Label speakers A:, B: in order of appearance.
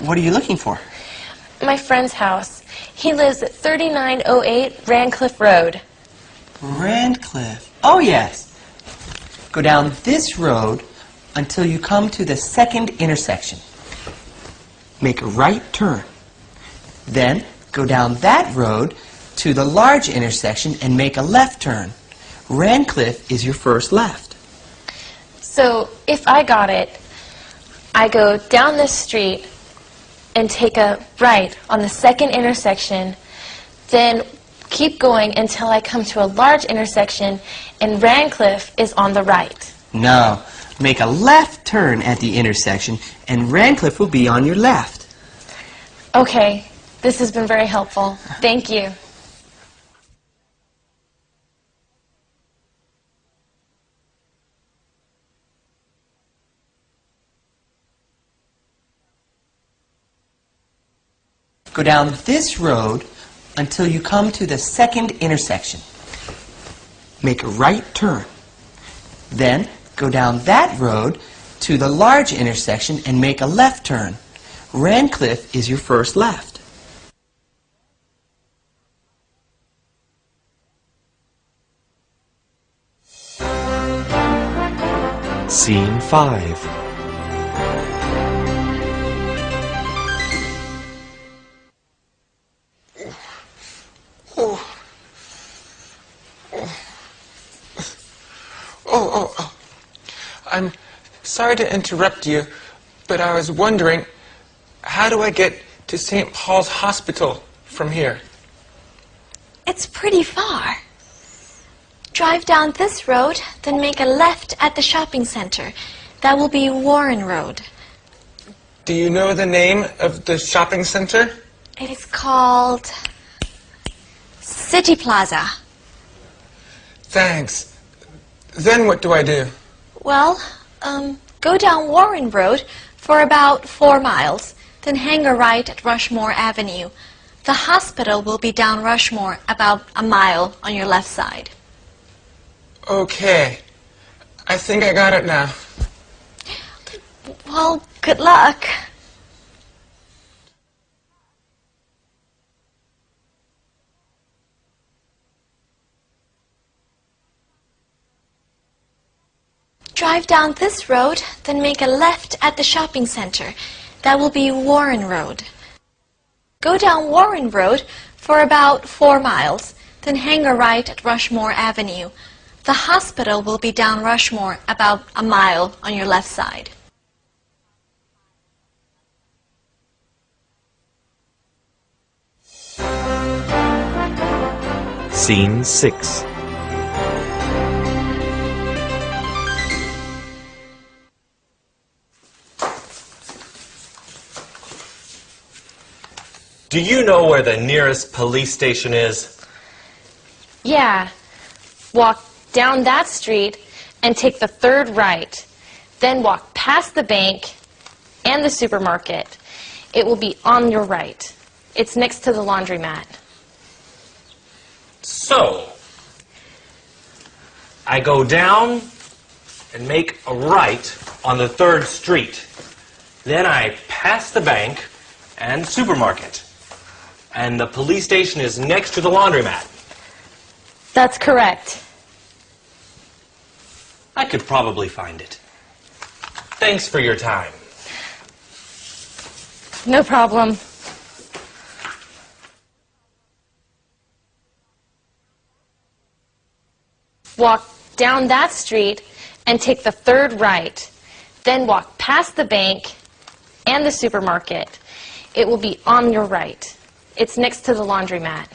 A: What are you looking for?
B: My friend's house. He lives at 3908 Rancliffe Road.
A: Randcliffe. Oh, yes. Go down this road until you come to the second intersection. Make a right turn. Then go down that road to the large intersection and make a left turn. Randcliffe is your first left.
B: So if I got it, I go down this street and take a right on the second intersection, then keep going until I come to a large intersection and Rancliffe is on the right.
A: No. Make a left turn at the intersection and Randcliffe will be on your left.
B: Okay, this has been very helpful. Thank you.
A: Go down this road until you come to the second intersection. Make a right turn. Then go down that road to the large intersection and make a left turn. Randcliffe is your first left.
C: Scene 5.
D: Oh, oh. Oh. I'm sorry to interrupt you, but I was wondering, how do I get to St. Paul's Hospital from here?
E: It's pretty far. Drive down this road, then make a left at the shopping center. That will be Warren Road.
D: Do you know the name of the shopping center?
E: It is called City Plaza.
D: Thanks. Then what do I do?
E: Well, um, go down Warren Road for about four miles, then hang a right at Rushmore Avenue. The hospital will be down Rushmore about a mile on your left side.
D: Okay. I think I got it now.
E: Well, good luck. Drive down this road, then make a left at the shopping center. That will be Warren Road. Go down Warren Road for about four miles, then hang a right at Rushmore Avenue. The hospital will be down Rushmore about a mile on your left side.
C: Scene 6.
F: Do you know where the nearest police station is?
B: Yeah. Walk down that street and take the third right. Then walk past the bank and the supermarket. It will be on your right. It's next to the laundromat.
F: So, I go down and make a right on the third street. Then I pass the bank and supermarket. And the police station is next to the laundromat.
B: That's correct.
F: I could probably find it. Thanks for your time.
B: No problem. Walk down that street and take the third right. Then walk past the bank and the supermarket. It will be on your right. It's next to the laundromat.